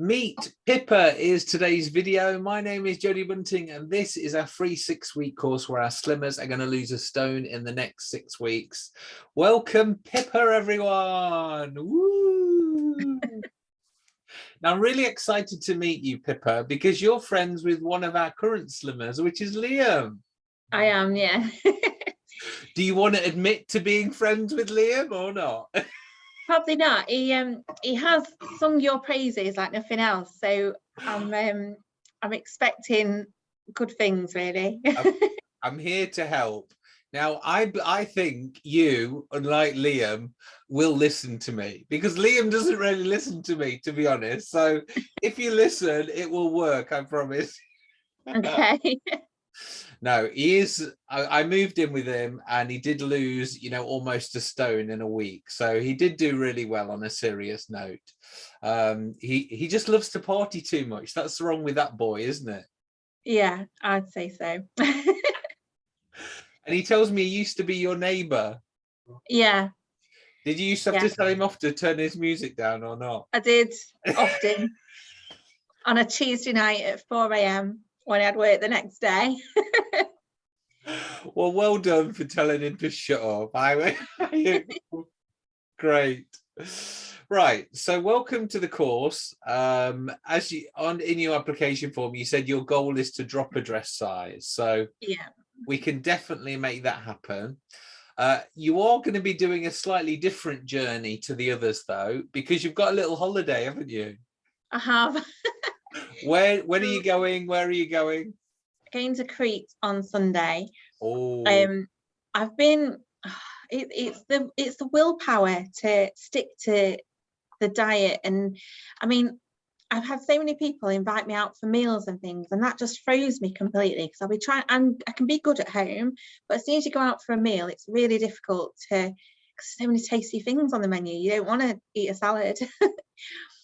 Meet Pippa is today's video. My name is Jodie Bunting and this is our free six week course where our slimmers are going to lose a stone in the next six weeks. Welcome Pippa everyone. Woo! now I'm really excited to meet you Pippa because you're friends with one of our current slimmers which is Liam. I am yeah. Do you want to admit to being friends with Liam or not? Probably not. He um he has sung your praises like nothing else. So I'm um I'm expecting good things really. I'm, I'm here to help. Now, I I think you, unlike Liam, will listen to me because Liam doesn't really listen to me, to be honest. So if you listen, it will work, I promise. Okay. No he is I, I, moved in with him and he did lose you know almost a stone in a week. So he did do really well on a serious note. Um he he just loves to party too much. That's wrong with that boy isn't it? Yeah i'd say so. And he tells me he used to be your neighbor. Yeah. Did you used to have yeah. to tell him off to turn his music down or not? I did often. On a tuesday night at 4 a.m when I had work the next day. well, well done for telling him to shut up. I great. Right, so welcome to the course. Um, as you on in your application form, you said your goal is to drop a dress size. So yeah, we can definitely make that happen. Uh, you are going to be doing a slightly different journey to the others though, because you've got a little holiday, haven't you? I have. Where when are you going? Where are you going? Going to Crete on Sunday. Oh. Um, I've been. It, it's the it's the willpower to stick to the diet, and I mean, I've had so many people invite me out for meals and things, and that just froze me completely because I'll be trying, and I can be good at home, but as soon as you go out for a meal, it's really difficult to. So many tasty things on the menu. You don't want to eat a salad.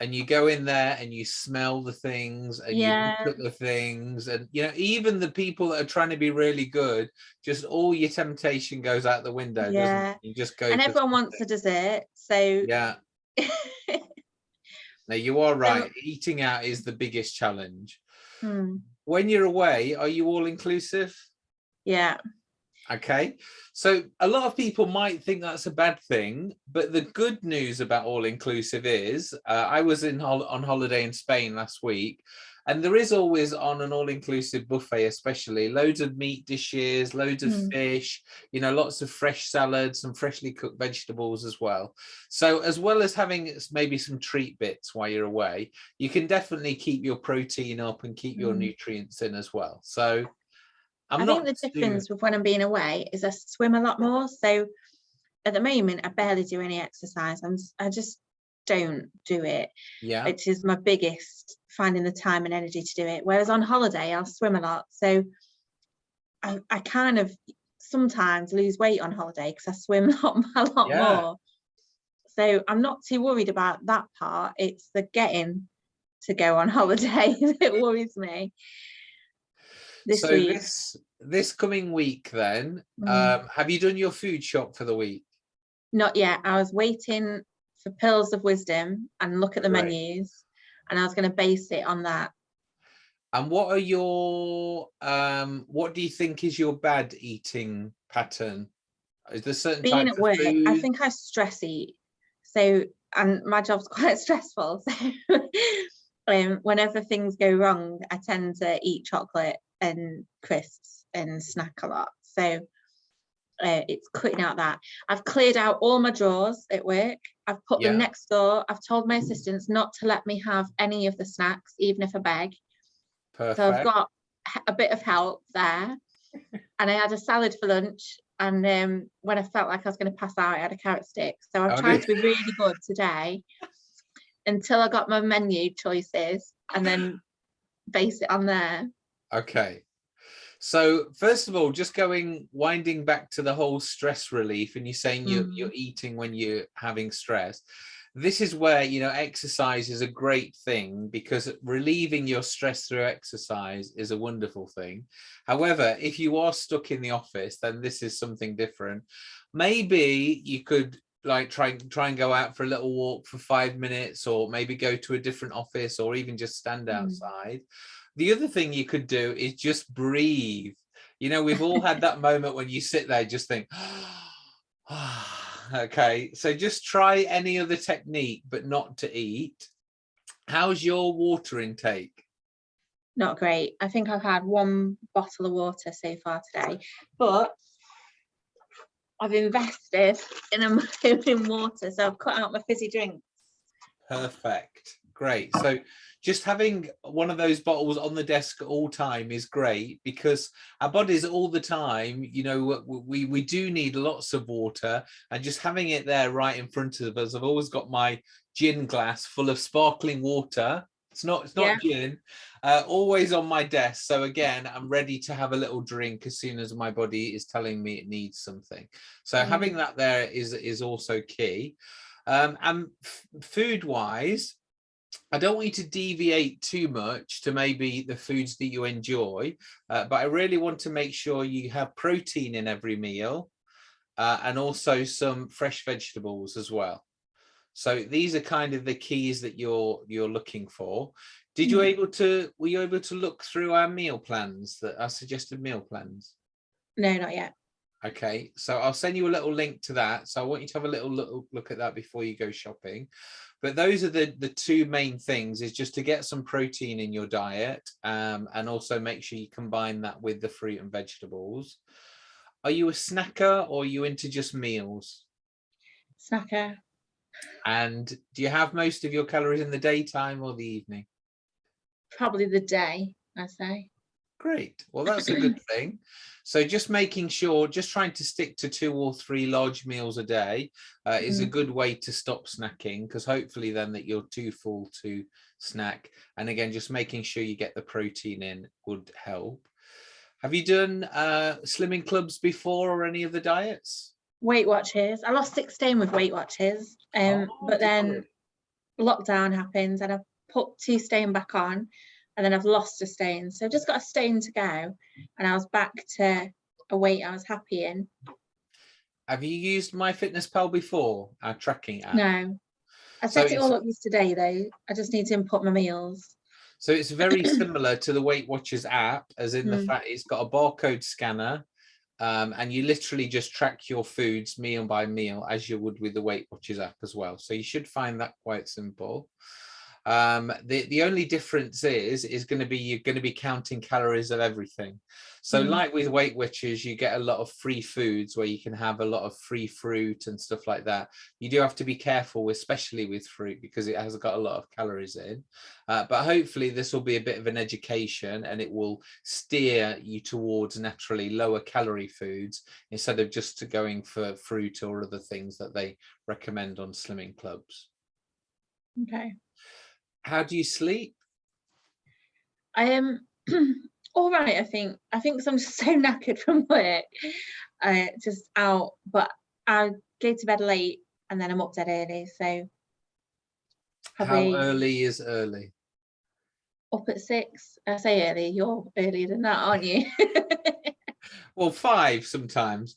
and you go in there and you smell the things and yeah. you look at the things and you know even the people that are trying to be really good just all your temptation goes out the window yeah. you just go and everyone wants a dessert so yeah. Now you are right so, eating out is the biggest challenge. Hmm. when you're away are you all inclusive yeah okay so a lot of people might think that's a bad thing but the good news about all inclusive is uh, i was in hol on holiday in spain last week and there is always on an all-inclusive buffet especially loads of meat dishes loads of mm. fish you know lots of fresh salads and freshly cooked vegetables as well so as well as having maybe some treat bits while you're away you can definitely keep your protein up and keep mm. your hmm. nutrients in as well so I'm I think the difference with when I'm being away is I swim a lot more. So at the moment, I barely do any exercise. I'm, I just don't do it. Yeah. Which is my biggest finding the time and energy to do it. Whereas on holiday, I'll swim a lot. So I, I kind of sometimes lose weight on holiday because I swim a lot, a lot yeah. more. So I'm not too worried about that part. It's the getting to go on holiday that worries me this so week. this this coming week then mm. um have you done your food shop for the week not yet i was waiting for pills of wisdom and look at the right. menus and i was going to base it on that and what are your um what do you think is your bad eating pattern is there certain being at work food? i think i stress eat so and my job's quite stressful so um, whenever things go wrong i tend to eat chocolate and crisps and snack a lot. So uh, it's cutting out that. I've cleared out all my drawers at work. I've put yeah. them next door. I've told my assistants not to let me have any of the snacks, even if I beg. Perfect. So I've got a bit of help there. and I had a salad for lunch. And um, when I felt like I was going to pass out, I had a carrot stick. So I've oh, tried to be really good today until I got my menu choices and then base it on there. Okay. So first of all, just going winding back to the whole stress relief and you're saying you're, mm. you're eating when you're having stress. This is where, you know, exercise is a great thing because relieving your stress through exercise is a wonderful thing. However, if you are stuck in the office, then this is something different. Maybe you could like try try and go out for a little walk for five minutes or maybe go to a different office or even just stand Mm. outside the other thing you could do is just breathe you know we've all had that moment when you sit there just think okay so just try any other technique but not to eat how's your water intake Not great. I think I've had one bottle of water so far today, but I've invested in a in water, so I've cut out my fizzy drinks. Perfect. Great. So just having one of those bottles on the desk at all time is great because our bodies all the time, you know, we, we do need lots of water and just having it there right in front of us. I've always got my gin glass full of sparkling water. It's not, it's not gin, uh, always on my desk. So again, I'm ready to have a little drink as soon as my body is telling me it needs something. So Mm. having that there is, is also key. Um, and food wise, I don't want you to deviate too much to maybe the foods that you enjoy, uh, but I really want to make sure you have protein in every meal uh, and also some fresh vegetables as well. So these are kind of the keys that you're you're looking for. Did you Mm. able to were you able to look through our meal plans that our suggested meal plans? No, not yet. Okay, so I'll send you a little link to that. So I want you to have a little look, look at that before you go shopping. But those are the, the two main things is just to get some protein in your diet um, and also make sure you combine that with the fruit and vegetables. Are you a snacker or are you into just meals? Snacker. And do you have most of your calories in the daytime or the evening? Probably the day, I say. Great. Well, that's a good thing. So just making sure, just trying to stick to two or three large meals a day uh, is a Mm. good way to stop snacking because hopefully then that you're too full to snack. And again, just making sure you get the protein in would help. Have you done uh, slimming clubs before or any of the diets? Weight Watchers. I lost 16 stone with Weight Watchers, um, Oh, but then lockdown happens and I've put two stone back on and then I've lost a stone. So I've just got a stone to go and I was back to a weight I was happy in. Have you used MyFitnessPal before, our tracking app? No. I So set it all up yesterday though. I just need to input my meals. So it's very similar to the Weight Watchers app, as in the Mm. fact it's got a barcode scanner, um, and you literally just track your foods meal by meal as you would with the Weight Watchers app as well. So you should find that quite simple. Um, the the only difference is is going to be you're going to be counting calories of everything. So Mm. like with Weight Watchers, you get a lot of free foods where you can have a lot of free fruit and stuff like that. You do have to be careful, especially with fruit, because it has got a lot of calories in. Uh, but hopefully this will be a bit of an education and it will steer you towards naturally lower calorie foods instead of just to going for fruit or other things that they recommend on slimming clubs. Okay. How do you sleep? I am all right, I think. I think 'cause I'm just so knackered from work. Uh, just out, but I go to bed late and then I'm up dead early. So How early is early? up at six. I say early, you're earlier than that, aren't you? Well, five sometimes.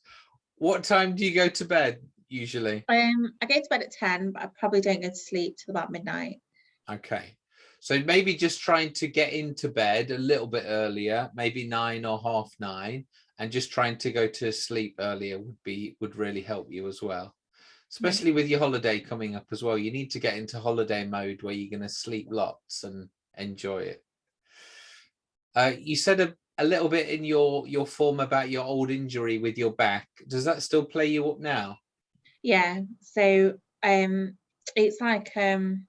What time do you go to bed usually? um, I go to bed at 10, but I probably don't go to sleep till about midnight. Okay. So maybe just trying to get into bed a little bit earlier, maybe nine or half nine, and just trying to go to sleep earlier would be would really help you as well. Especially with your holiday coming up as well. You need to get into holiday mode where you're going to sleep lots and enjoy it. Uh, you said a, a little bit in your your form about your old injury with your back. Does that still play you up now? Yeah, so um, it's like um,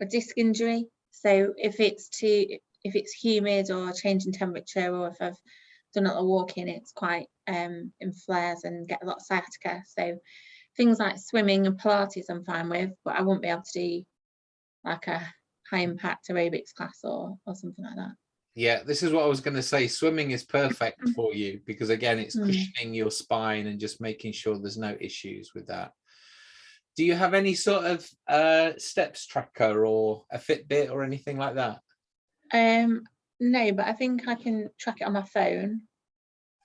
a disc injury. So if it's too, if it's humid or changing temperature, or if I've done a lot of walking, it's quite um, in flares and get a lot of sciatica. So things like swimming and Pilates, I'm fine with, but I won't be able to do like a high impact aerobics class or or something like that. Yeah, this is what I was going to say. Swimming is perfect Mm. for you because again, it's Mm. cushioning your spine and just making sure there's no issues with that. Do you have any sort of uh, steps tracker or a Fitbit or anything like that? Um, no, but I think I can track it on my phone.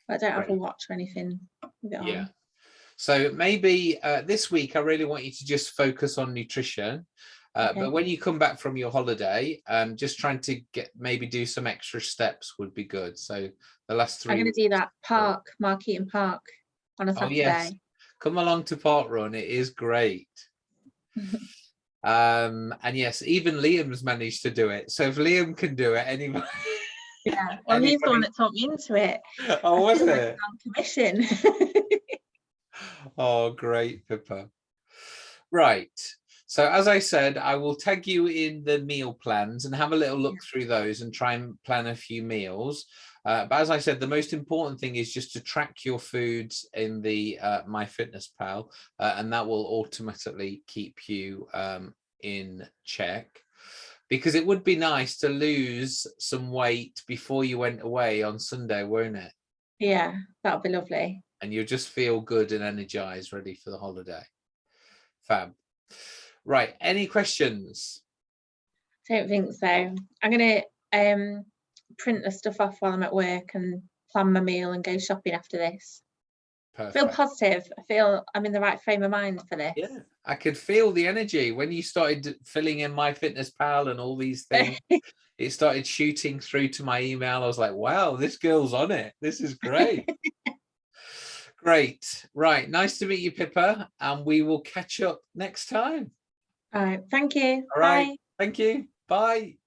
But I don't have a watch or anything with it Yeah. on. So maybe uh, this week, I really want you to just focus on nutrition. Uh, Okay. But when you come back from your holiday, um, just trying to get maybe do some extra steps would be good. So the last 3 I'm going to do that park, Markeaton Park on a Oh, Saturday. yes. Come along to Park Run. It is great. um, and yes, even Liam's managed to do it. So if Liam can do it, anybody. Yeah, well, he's the one that taught me into it. oh, was I it? On commission. Oh, great, Pippa. Right. So as I said, I will tag you in the meal plans and have a little look through those and try and plan a few meals. Uh, but as I said, the most important thing is just to track your foods in the uh, MyFitnessPal, uh, and that will automatically keep you um, in check. Because it would be nice to lose some weight before you went away on Sunday, won't it? yeah, that would be lovely. and you'll just feel good and energized, ready for the holiday. Fab. Right, any questions? Don't think so. I'm going to um, print the stuff off while I'm at work and plan my meal and go shopping after this. I feel positive. I feel I'm in the right frame of mind for this. Yeah, I could feel the energy when you started filling in my fitness pal and all these things. it started shooting through to my email. I was like, wow, this girl's on it. This is great. great. Right. Nice to meet you, Pippa. And we will catch up next time. All right. Thank you. All right. Bye. Thank you. Bye.